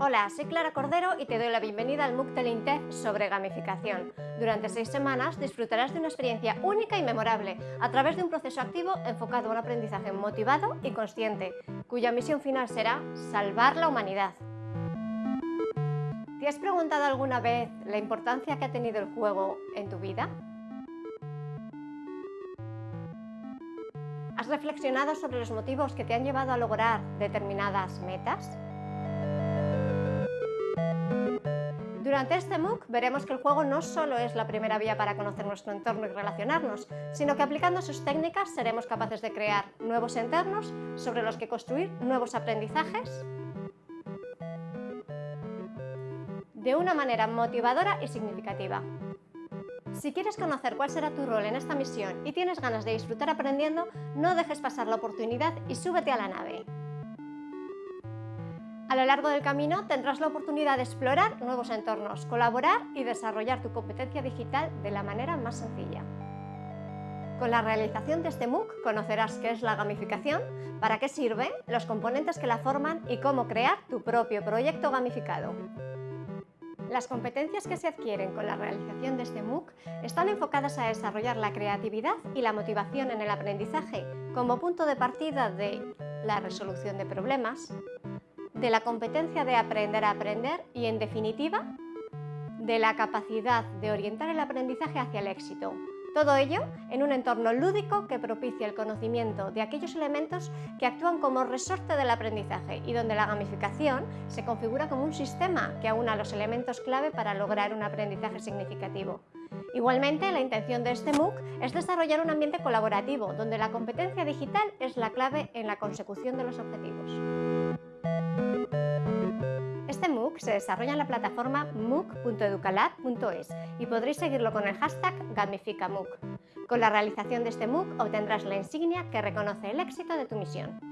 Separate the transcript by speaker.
Speaker 1: Hola, soy Clara Cordero y te doy la bienvenida al MOOC del INTEF sobre gamificación. Durante seis semanas disfrutarás de una experiencia única y memorable a través de un proceso activo enfocado a un aprendizaje motivado y consciente, cuya misión final será salvar la humanidad. ¿Te has preguntado alguna vez la importancia que ha tenido el juego en tu vida? ¿Has reflexionado sobre los motivos que te han llevado a lograr determinadas metas? Durante este MOOC veremos que el juego no solo es la primera vía para conocer nuestro entorno y relacionarnos, sino que aplicando sus técnicas seremos capaces de crear nuevos entornos sobre los que construir nuevos aprendizajes de una manera motivadora y significativa. Si quieres conocer cuál será tu rol en esta misión y tienes ganas de disfrutar aprendiendo, no dejes pasar la oportunidad y súbete a la nave. A lo largo del camino tendrás la oportunidad de explorar nuevos entornos, colaborar y desarrollar tu competencia digital de la manera más sencilla. Con la realización de este MOOC conocerás qué es la gamificación, para qué sirve, los componentes que la forman y cómo crear tu propio proyecto gamificado. Las competencias que se adquieren con la realización de este MOOC están enfocadas a desarrollar la creatividad y la motivación en el aprendizaje como punto de partida de la resolución de problemas, de la competencia de aprender a aprender y, en definitiva, de la capacidad de orientar el aprendizaje hacia el éxito. Todo ello en un entorno lúdico que propicia el conocimiento de aquellos elementos que actúan como resorte del aprendizaje y donde la gamificación se configura como un sistema que aúna los elementos clave para lograr un aprendizaje significativo. Igualmente, la intención de este MOOC es desarrollar un ambiente colaborativo, donde la competencia digital es la clave en la consecución de los objetivos. Este MOOC se desarrolla en la plataforma mooc.educalab.es y podréis seguirlo con el hashtag GamificaMOOC. Con la realización de este MOOC obtendrás la insignia que reconoce el éxito de tu misión.